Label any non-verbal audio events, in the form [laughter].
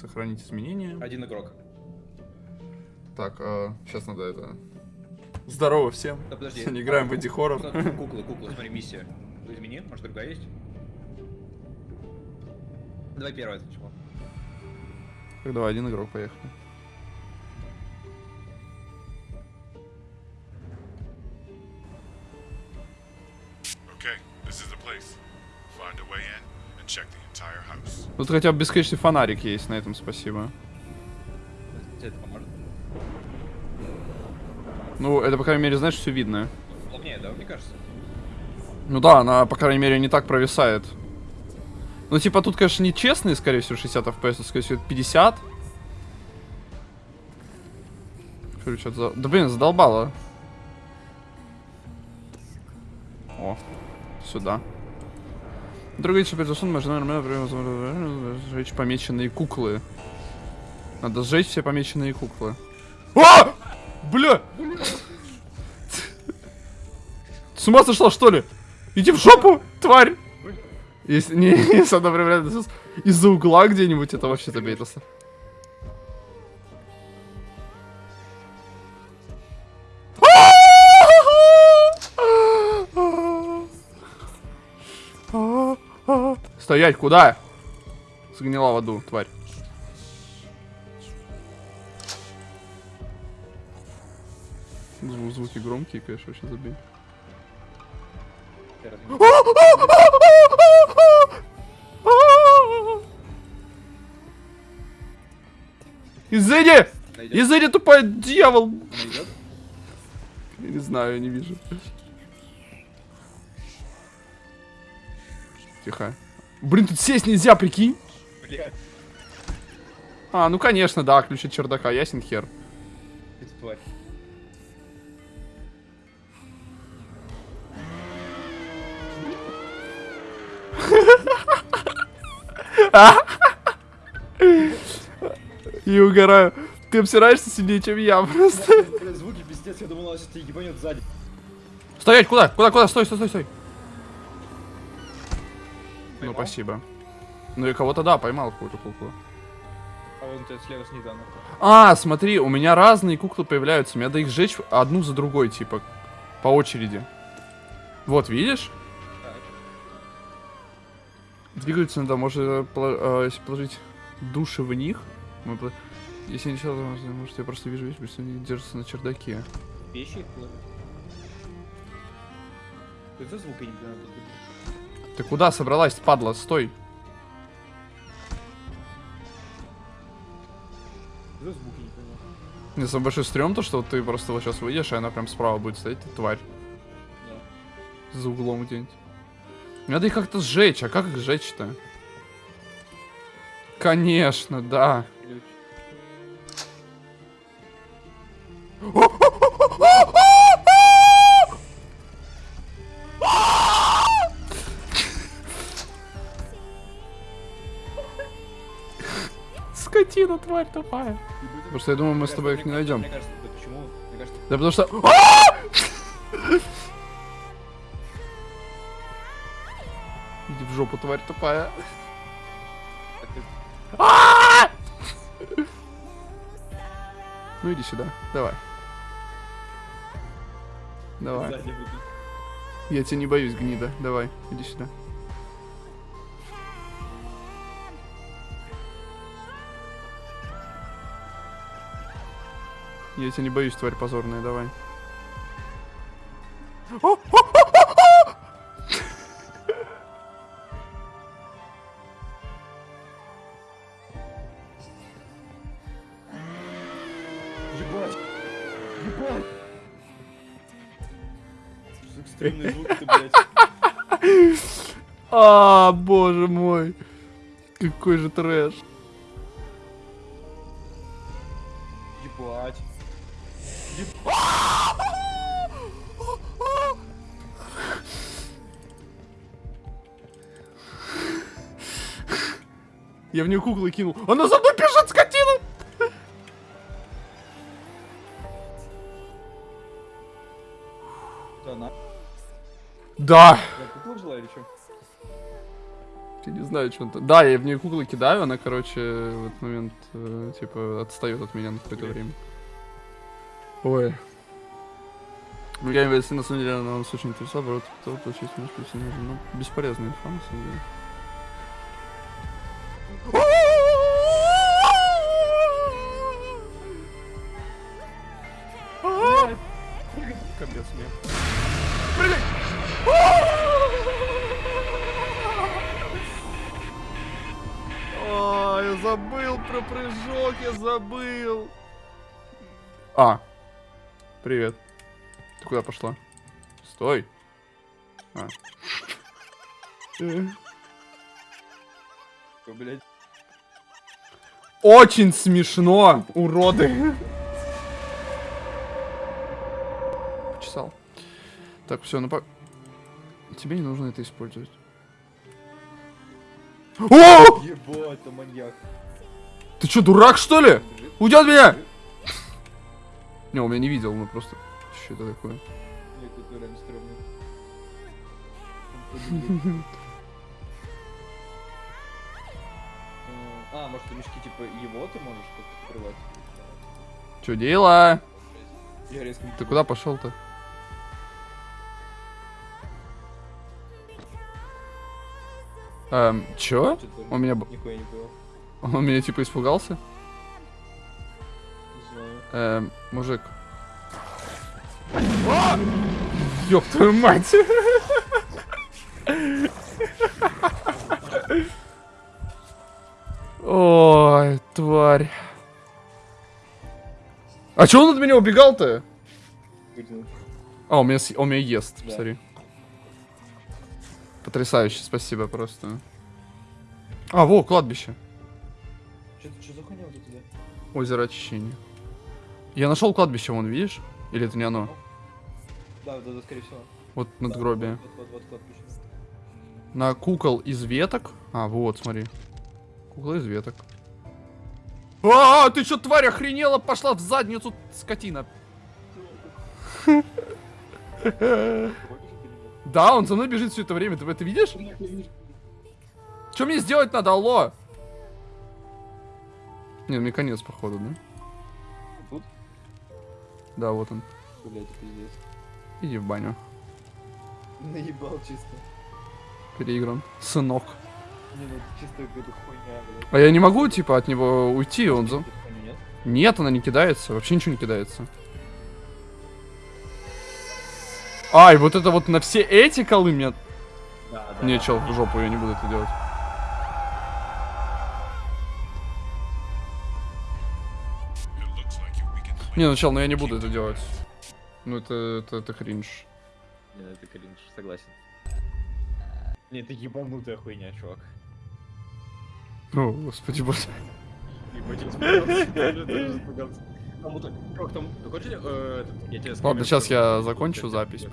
Сохранить изменения. Один игрок. Так, сейчас надо это... Здорово всем. Да подожди. Сегодня [laughs] играем в Эдди Хоррор. Просто Куклы, куклы, смотри, миссия. Измени, может другая есть? Давай первое сначала. Так, давай, один игрок, поехали. Тут хотя бы бесконечный фонарик есть, на этом спасибо. Тебе это поможет? Ну, это, по крайней мере, знаешь, все видно. Плотнее, да, мне кажется? Ну да, она, по крайней мере, не так провисает. Ну, типа, тут, конечно, не честные, скорее всего, 60 FPS, скорее всего, 50. Что, что за... Да, блин, задолбало. О, сюда. Другой теперь засун, можно, наверное, сжечь помеченные куклы. Надо сжечь все помеченные куклы. А! Бля! С ума сошла, что ли? Иди в жопу, тварь! Если, не, [laughs] реально из-за угла где-нибудь, это вообще забейтался. Стоять, куда? Сгнила в аду, тварь. Зву звуки громкие, конечно, вообще забей. Изыди! Изыди, тупой дьявол! Найдет? Я не знаю, я не вижу. Тихо. Блин, тут сесть нельзя, прикинь. Блядь, А, ну конечно, да, ключ от чердака, ясен хер. И [laughs] угораю. Ты обсираешься сильнее, чем я просто. Звуки пиздец, я думал, тебя ебанет сзади. Стоять, куда? Куда, куда? Стой, стой, стой, стой. Ну, спасибо. Ну и кого-то, да, поймал какую-то куклу. А вон тебя слева снизу она. А, смотри, у меня разные куклы появляются. Мне надо их сжечь одну за другой, типа, по очереди. Вот, видишь? Так. Двигаются надо, может, э, э, положить души в них. Если не то, может, я просто вижу вещь, что они держатся на чердаке. Вещи их. Что за звук я не понимаю? Ты куда собралась, падла? Стой. Не самый большой стрём то, что ты просто вот сейчас выйдешь, и она прям справа будет стоять, тварь. Да. За углом где-нибудь. Надо их как-то сжечь, а как их сжечь-то? Конечно, да. Скотина, тварь тупая. Потому что я думаю, мы с тобой их не найдем. Да потому что... [laughs] А! Иди в жопу, тварь тупая. ты Ну иди сюда, давай. Давай. Я тебя не боюсь, гнида. Давай, иди сюда. Я тебя не боюсь, тварь позорная, давай. Ебать! Ебать! Экстремный звук ты, блядь? А, боже мой. Какой же трэш. Ебать. Я в нее куклы кинул. Она за мной бежит, скотина! Да, на. Да. Я куклу взяла или что? Я не знаю, что он... Да, я в нее куклы кидаю, она, короче, в этот момент, э, типа, отстает от меня на какое-то время. Ой. Ну, я если на самом деле она нас очень интересовала, вот кто получить немножко сильно, ну, бесполезная инфа, на самом деле. Капец мне. А, я забыл про прыжок, я забыл. А, привет. Ты куда пошла? Стой. А. Очень смешно, уроды. Почесал. Так, все, ну по... Тебе не нужно это использовать. О! Ебать, это маньяк. Ты что, дурак, что ли? Уйди от меня! Не, он меня не видел, мы просто... Что это такое? Нет, это реально стрёмно. [laughs] Э, А, может, мешки типа его ты можешь как-то открывать? Че дела? Я резко Ты куда пошел-то? Эм, чё? Он меня... Он меня типа испугался? Эм, мужик. Ёб твою мать! Ой, тварь. А чё он от меня убегал-то? А, он меня, с- он меня ест, Да. посмотри. Потрясающе, спасибо просто. А, во, кладбище. Что за хуйня вот это да? Озеро очищения. Я нашел кладбище, вон, видишь? Или это не оно? Да, да, да, скорее всего. Вот Да, надгробие. Вот, вот, вот, вот, кладбище. На кукол из веток. А, вот, смотри. Кукла из веток. А, ты чё, тварь, охренела? Пошла в задницу, скотина. Да, он за мной бежит все это время, ты это видишь? Что мне сделать надо, алло? Не, мне конец, походу, да? Да, вот он. Блять, пиздец. Иди в баню. Наебал чисто. Переигран. Сынок. Не, ну это чисто какая-то хуйня, блядь. А я не могу, типа, от него уйти, он за... Нет? Нет, она не кидается, вообще ничего не кидается. Ай, вот это вот на все эти колы мне... Да, да. Не, чел, в жопу, я не буду это делать. Не, ну чел, ну я не буду это делать. Ну это, это, это кринж. Не, ну это кринж, согласен. Не, это ебанутая хуйня, чувак. О, господи боже. Ладно, сейчас я закончу запись.